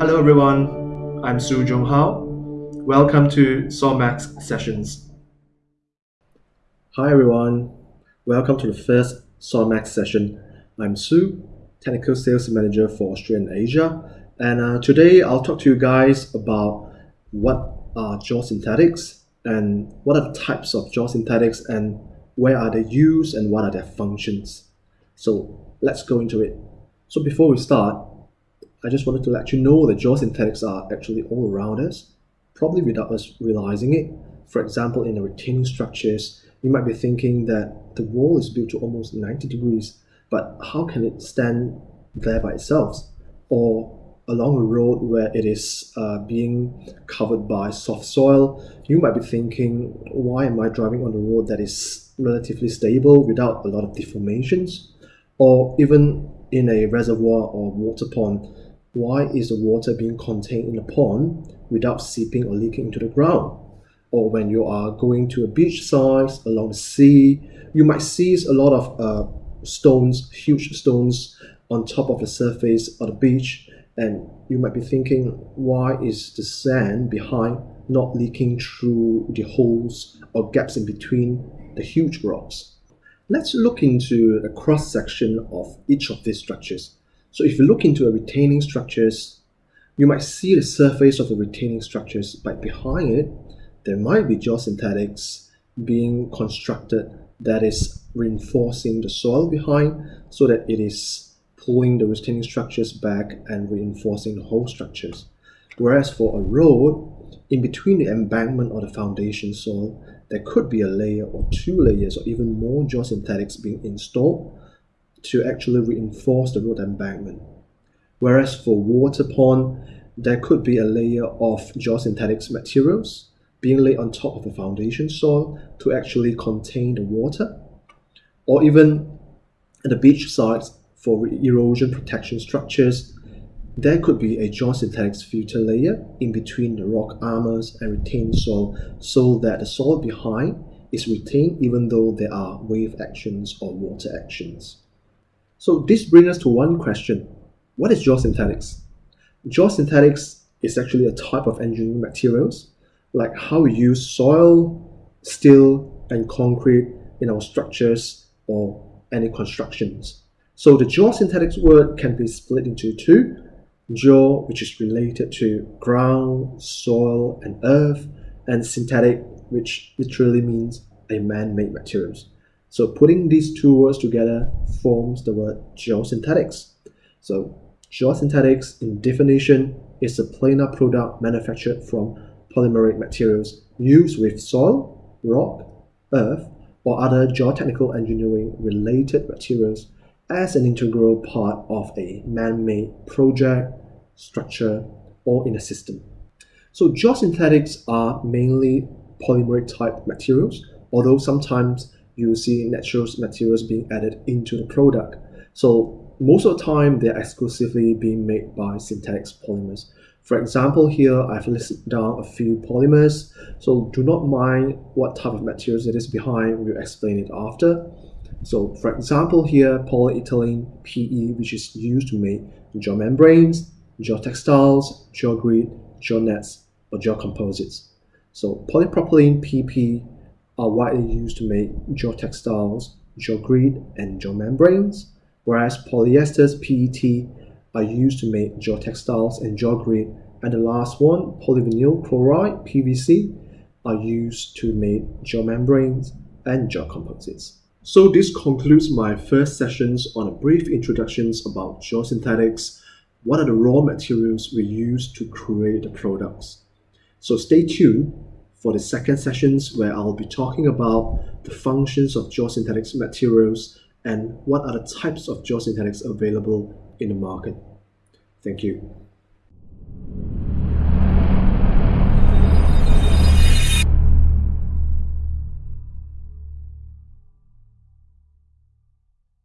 everyone, I'm Su Jung Hao. Welcome to Solmax Sessions. Hi everyone, welcome to the first Solmax session. I'm Su, Technical Sales Manager for Australia and Asia, and uh, today I'll talk to you guys about what are geosynthetics and what are the types of geosynthetics and where are they used and what are their functions. So let's go into it. So before we start, I just wanted to let you know that geosynthetics are actually all around us, probably without us realizing it. For example, in the retaining structures, you might be thinking that the wall is built to almost 90 degrees, but how can it stand there by itself? Or along a road where it is uh, being covered by soft soil, you might be thinking, why am I driving on a road that is relatively stable without a lot of deformations? Or even in a reservoir or water pond, why is the water being contained in a pond without seeping or leaking into the ground? Or when you are going to a beach side along the sea, you might see a lot of uh, stones, huge stones on top of the surface of the beach, and you might be thinking, why is the sand behind not leaking through the holes or gaps in between the huge rocks? Let's look into the cross section of each of these structures. So if you look into a retaining structures, you might see the surface of the retaining structures, but behind it, there might be geosynthetics being constructed that is reinforcing the soil behind so that it is pulling the retaining structures back and reinforcing the whole structures. Whereas for a road, in between the embankment or the foundation soil, there could be a layer or two layers or even more geosynthetics being installed to actually reinforce the road embankment. Whereas for water pond, there could be a layer of geosynthetics materials being laid on top of the foundation soil to actually contain the water. Or even at the beach sides for erosion protection structures, there could be a geosynthetics filter layer in between the rock armors and retained soil so that the soil behind is retained even though there are wave actions or water actions. So this brings us to one question. What is geosynthetics? Geosynthetics is actually a type of engineering materials, like how we use soil, steel, and concrete in our structures or any constructions. So the geosynthetics word can be split into two. Geo, which is related to ground, soil, and earth, and synthetic, which literally means a man-made materials. So putting these two words together forms the word geosynthetics. So geosynthetics in definition is a planar product manufactured from polymeric materials used with soil, rock, earth, or other geotechnical engineering related materials as an integral part of a man-made project, structure, or in a system. So geosynthetics are mainly polymeric type materials, although sometimes you see natural materials being added into the product. So most of the time, they're exclusively being made by synthetic polymers. For example, here I've listed down a few polymers, so do not mind what type of materials it is behind, we'll explain it after. So for example here, polyethylene PE, which is used to make geomembranes, geotextiles, geogrid, geonets, or geocomposites. So polypropylene PP are widely used to make geotextiles, geogrid, and geomembranes, whereas polyesters PET are used to make geotextiles and geogrid, and the last one, polyvinyl chloride PVC, are used to make geomembranes and geocomposites. So this concludes my first sessions on a brief introductions about geosynthetics, what are the raw materials we use to create the products. So stay tuned for the second sessions where I'll be talking about the functions of geosynthetics materials and what are the types of geosynthetics available in the market. Thank you.